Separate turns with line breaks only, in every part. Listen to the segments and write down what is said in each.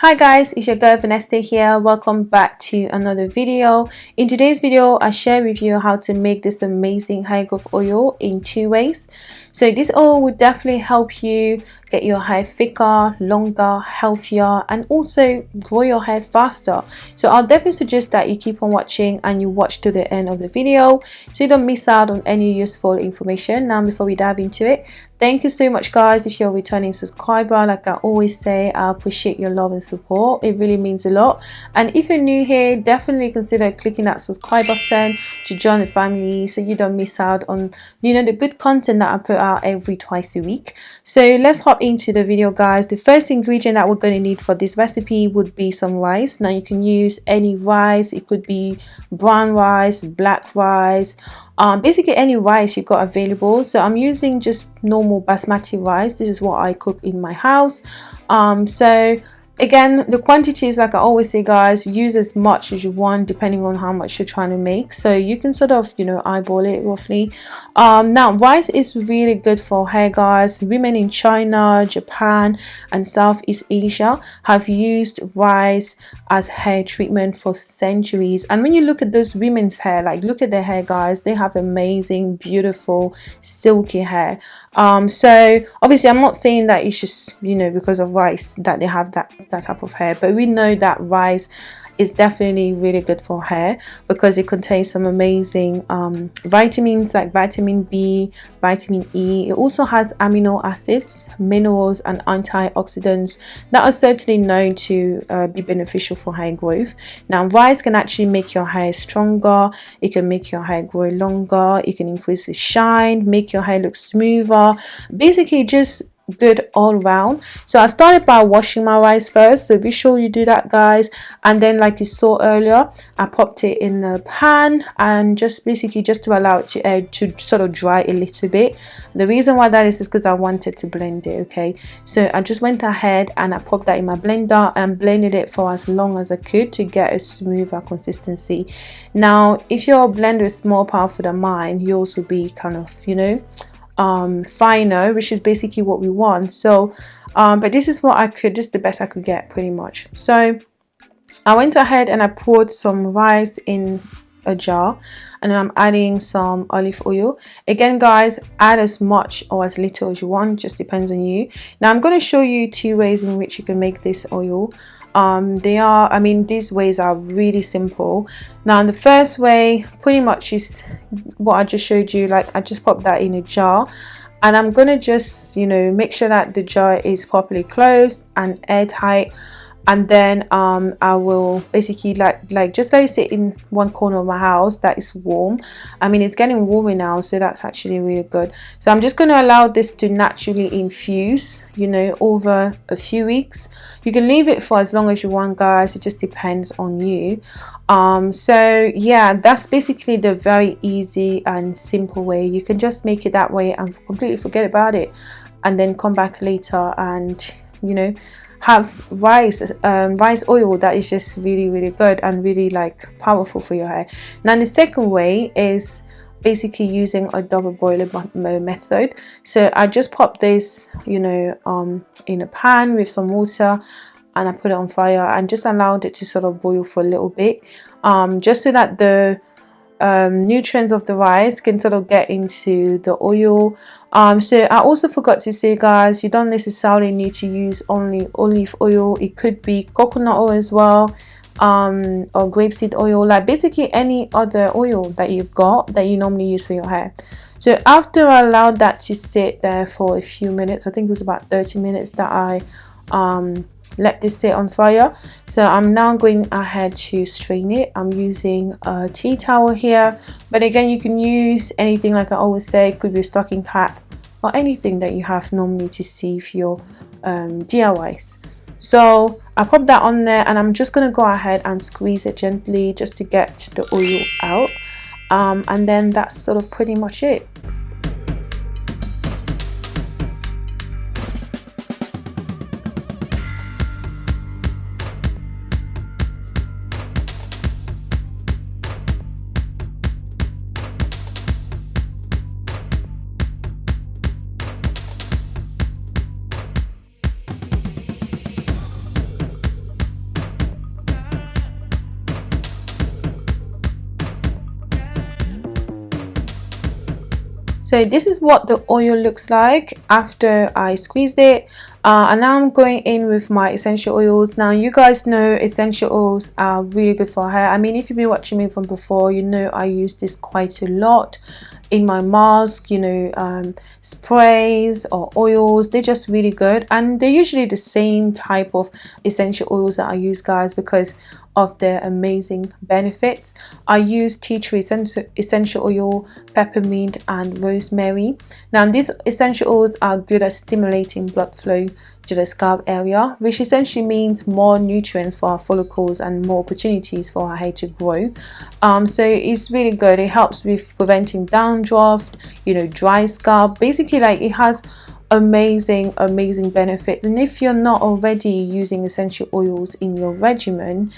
Hi guys, it's your girl Vanessa here. Welcome back to another video. In today's video, I share with you how to make this amazing hair growth oil in two ways. So this oil will definitely help you get your hair thicker, longer, healthier and also grow your hair faster. So I'll definitely suggest that you keep on watching and you watch to the end of the video so you don't miss out on any useful information. Now before we dive into it, thank you so much guys if you're a returning subscriber. Like i always say i appreciate your love and support. It really means a lot. And if you're new here definitely consider clicking that subscribe button to join the family so you don't miss out on you know the good content that i put out every twice a week. So let's hop into the video guys. The first ingredient that we're going to need for this recipe would be some rice. Now you can use any rice. It could be brown rice black rice um, basically any rice you've got available. So I'm using just normal basmati rice. This is what I cook in my house. Um, so again the quantities like i always say guys use as much as you want depending on how much you're trying to make. So you can sort of you know eyeball it roughly. Um, now rice is really good for hair guys. Women in china japan and southeast asia have used rice as hair treatment for centuries. And when you look at those women's hair like look at their hair guys. They have amazing beautiful silky hair. Um, so obviously i'm not saying that it's just you know because of rice that they have that that type of hair but we know that rice is definitely really good for hair because it contains some amazing um, vitamins like vitamin B, vitamin E. It also has amino acids, minerals and antioxidants that are certainly known to uh, be beneficial for hair growth. Now rice can actually make your hair stronger, it can make your hair grow longer, it can increase the shine, make your hair look smoother. Basically just good all around so i started by washing my rice first. So be sure you do that guys. And then like you saw earlier i popped it in the pan and just basically just to allow it to uh, to sort of dry a little bit. The reason why that is is because i wanted to blend it okay? So i just went ahead and i popped that in my blender and blended it for as long as i could to get a smoother consistency. Now if your blender is more powerful than mine yours will be kind of you know um, finer which is basically what we want. So um, but this is what I could just the best I could get pretty much. So I went ahead and I poured some rice in a jar and I'm adding some olive oil. Again guys add as much or as little as you want just depends on you. Now I'm going to show you two ways in which you can make this oil um, they are I mean these ways are really simple. Now the first way pretty much is what I just showed you like I just pop that in a jar. And I'm gonna just you know make sure that the jar is properly closed and airtight and then um, I will basically like like just let it sit in one corner of my house that is warm. I mean it's getting warmer now so that's actually really good. So I'm just going to allow this to naturally infuse you know over a few weeks. You can leave it for as long as you want guys. It just depends on you. Um so yeah that's basically the very easy and simple way. You can just make it that way and completely forget about it. And then come back later and you know have rice um, rice oil that is just really really good and really like powerful for your hair. Now the second way is basically using a double boiler method. So I just pop this you know um, in a pan with some water and I put it on fire and just allowed it to sort of boil for a little bit um, just so that the um, nutrients of the rice can sort of get into the oil. Um so i also forgot to say guys you don't necessarily need to use only olive oil. It could be coconut oil as well um or grapeseed oil like basically any other oil that you've got that you normally use for your hair. So after i allowed that to sit there for a few minutes i think it was about 30 minutes that i um let this sit on fire. So i'm now going ahead to strain it. I'm using a tea towel here. But again you can use anything like i always say could be a stocking cap or anything that you have normally to sieve your um, DIYs so I pop that on there and I'm just gonna go ahead and squeeze it gently just to get the oil out. Um, and then that's sort of pretty much it so this is what the oil looks like after I squeezed it. Uh, and now I'm going in with my essential oils. Now you guys know essential oils are really good for hair. I mean if you've been watching me from before you know I use this quite a lot in my mask you know um, sprays or oils. They're just really good. And they're usually the same type of essential oils that I use guys because of their amazing benefits. I use tea tree essential oil, peppermint and rosemary. Now these essential oils are good at stimulating blood flow to the scalp area which essentially means more nutrients for our follicles and more opportunities for our hair to grow um, so it's really good it helps with preventing dandruff you know dry scalp basically like it has amazing amazing benefits and if you're not already using essential oils in your regimen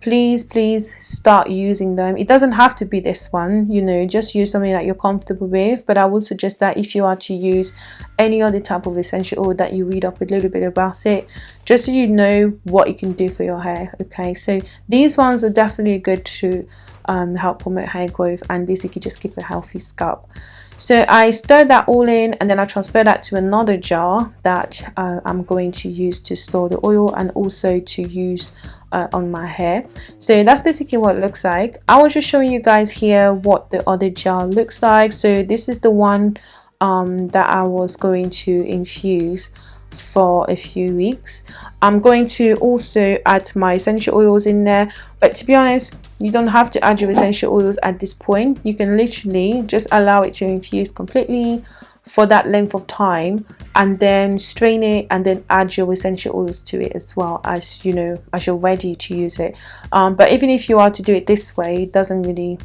please please start using them. It doesn't have to be this one you know just use something that you're comfortable with but i would suggest that if you are to use any other type of essential oil that you read up a little bit about it just so you know what it can do for your hair okay? So these ones are definitely good to um, help promote hair growth and basically just keep a healthy scalp so I stir that all in and then I transfer that to another jar that uh, I'm going to use to store the oil and also to use uh, on my hair. So that's basically what it looks like. I was just showing you guys here what the other jar looks like. So this is the one um, that I was going to infuse for a few weeks. I'm going to also add my essential oils in there but to be honest you don't have to add your essential oils at this point. You can literally just allow it to infuse completely for that length of time and then strain it and then add your essential oils to it as well as you know as you're ready to use it. Um, but even if you are to do it this way it doesn't really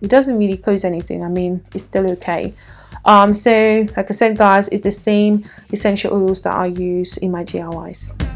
it doesn't really cause anything. I mean it's still okay um, so like I said guys it's the same essential oils that I use in my DIYs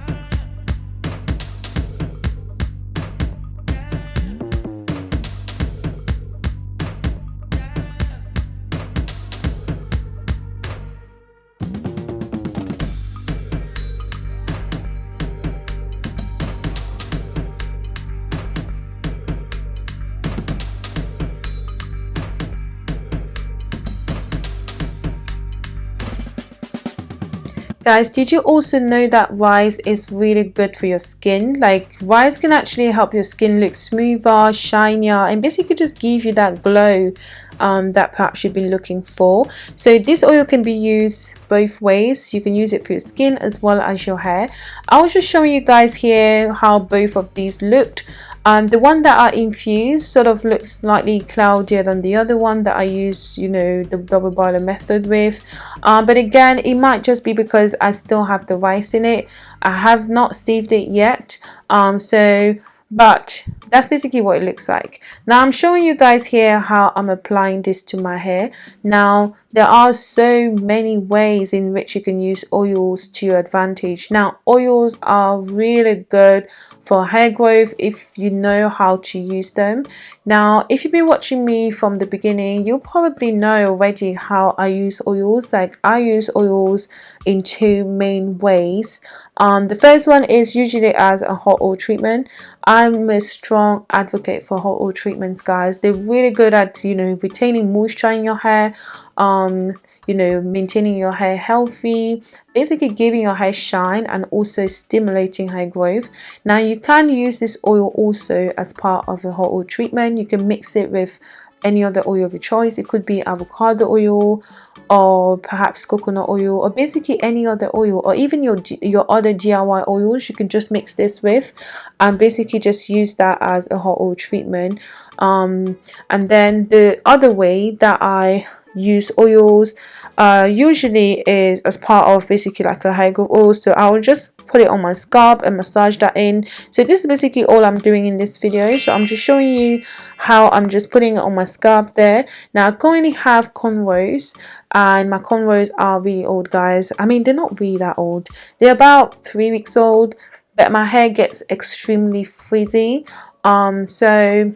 guys did you also know that rice is really good for your skin? Like rice can actually help your skin look smoother shinier and basically just give you that glow um, that perhaps you've been looking for. So this oil can be used both ways. You can use it for your skin as well as your hair. I was just showing you guys here how both of these looked um, the one that I infused sort of looks slightly cloudier than the other one that I use, you know, the double boiler method with. Um, but again, it might just be because I still have the rice in it. I have not sieved it yet. Um, so but that's basically what it looks like. Now i'm showing you guys here how i'm applying this to my hair. Now there are so many ways in which you can use oils to your advantage. Now oils are really good for hair growth if you know how to use them. Now if you've been watching me from the beginning you'll probably know already how i use oils. Like i use oils in two main ways um, the first one is usually as a hot oil treatment. I'm a strong advocate for hot oil treatments, guys. They're really good at, you know, retaining moisture in your hair, um, you know, maintaining your hair healthy, basically giving your hair shine and also stimulating hair growth. Now, you can use this oil also as part of a hot oil treatment. You can mix it with any other oil of your choice. It could be avocado oil, or perhaps coconut oil or basically any other oil or even your your other DIY oils. You can just mix this with and basically just use that as a hot oil treatment. Um, and then the other way that I use oils uh, usually is as part of basically like a hair growth oil. So I will just put it on my scalp and massage that in. So this is basically all I'm doing in this video. So I'm just showing you how I'm just putting it on my scalp there. Now I currently have cornrows and my cornrows are really old guys. I mean they're not really that old. They're about three weeks old but my hair gets extremely frizzy. Um so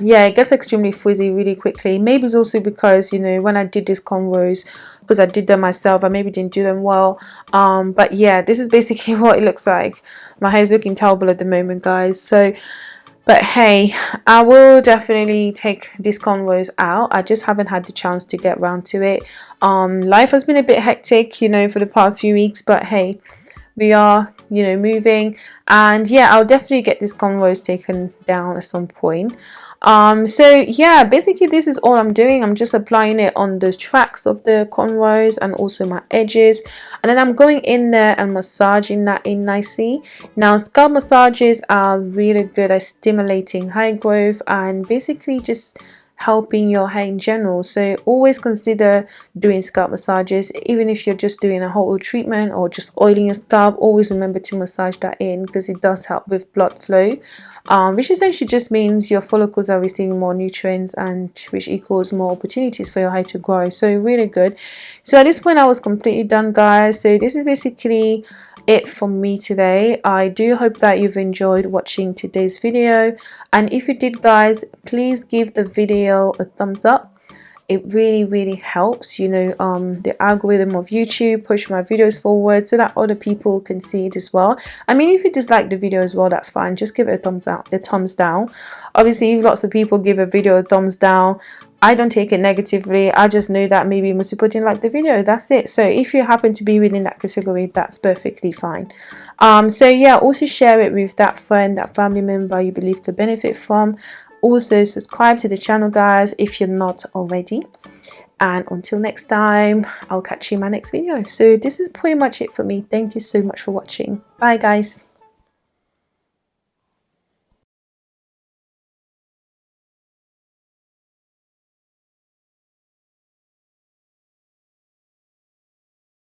yeah it gets extremely frizzy really quickly. Maybe it's also because you know when I did these cornrows because I did them myself I maybe didn't do them well. Um but yeah this is basically what it looks like. My hair is looking terrible at the moment guys. So but hey i will definitely take these cornrows out. I just haven't had the chance to get around to it. Um life has been a bit hectic you know for the past few weeks but hey we are you know moving. And yeah i'll definitely get these cornrows taken down at some point um so yeah basically this is all i'm doing. I'm just applying it on the tracks of the cornrows and also my edges. And then i'm going in there and massaging that in nicely. Now scalp massages are really good at stimulating hair growth and basically just helping your hair in general. So always consider doing scalp massages even if you're just doing a whole treatment or just oiling your scalp always remember to massage that in because it does help with blood flow um, which essentially just means your follicles are receiving more nutrients and which equals more opportunities for your hair to grow. So really good. So at this point I was completely done guys. So this is basically it for me today. I do hope that you've enjoyed watching today's video. And if you did guys please give the video a thumbs up. It really really helps you know um the algorithm of youtube push my videos forward so that other people can see it as well. I mean if you dislike the video as well that's fine. Just give it a thumbs out a thumbs down. Obviously if lots of people give a video a thumbs down I don't take it negatively. I just know that maybe you put in like the video. That's it. So if you happen to be within that category, that's perfectly fine. Um, so yeah, also share it with that friend, that family member you believe could benefit from. Also subscribe to the channel, guys, if you're not already. And until next time, I'll catch you in my next video. So this is pretty much it for me. Thank you so much for watching. Bye, guys.